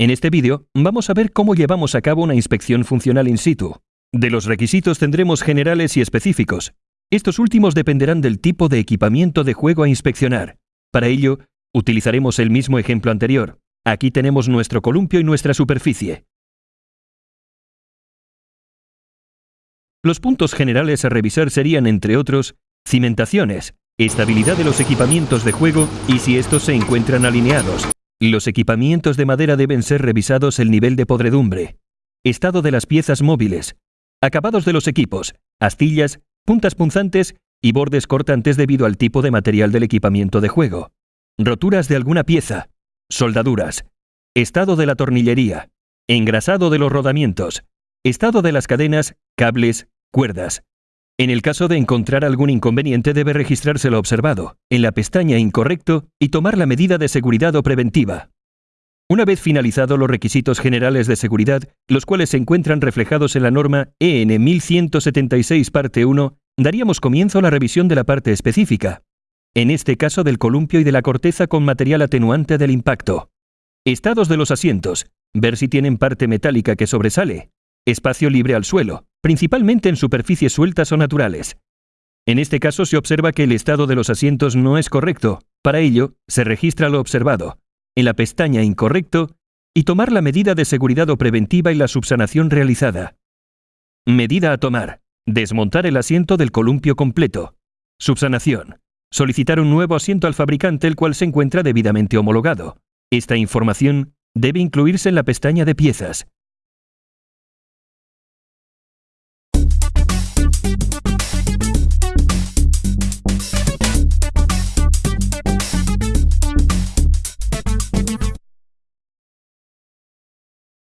En este vídeo vamos a ver cómo llevamos a cabo una inspección funcional in situ. De los requisitos tendremos generales y específicos. Estos últimos dependerán del tipo de equipamiento de juego a inspeccionar. Para ello, utilizaremos el mismo ejemplo anterior. Aquí tenemos nuestro columpio y nuestra superficie. Los puntos generales a revisar serían, entre otros, cimentaciones, estabilidad de los equipamientos de juego y si estos se encuentran alineados. Los equipamientos de madera deben ser revisados el nivel de podredumbre, estado de las piezas móviles, acabados de los equipos, astillas, puntas punzantes y bordes cortantes debido al tipo de material del equipamiento de juego, roturas de alguna pieza, soldaduras, estado de la tornillería, engrasado de los rodamientos, estado de las cadenas, cables, cuerdas. En el caso de encontrar algún inconveniente debe registrarse lo observado, en la pestaña Incorrecto y tomar la medida de seguridad o preventiva. Una vez finalizados los requisitos generales de seguridad, los cuales se encuentran reflejados en la norma EN 1176 parte 1, daríamos comienzo a la revisión de la parte específica, en este caso del columpio y de la corteza con material atenuante del impacto. Estados de los asientos, ver si tienen parte metálica que sobresale, espacio libre al suelo, principalmente en superficies sueltas o naturales. En este caso se observa que el estado de los asientos no es correcto. Para ello, se registra lo observado, en la pestaña Incorrecto, y tomar la medida de seguridad o preventiva y la subsanación realizada. Medida a tomar. Desmontar el asiento del columpio completo. Subsanación. Solicitar un nuevo asiento al fabricante el cual se encuentra debidamente homologado. Esta información debe incluirse en la pestaña de piezas.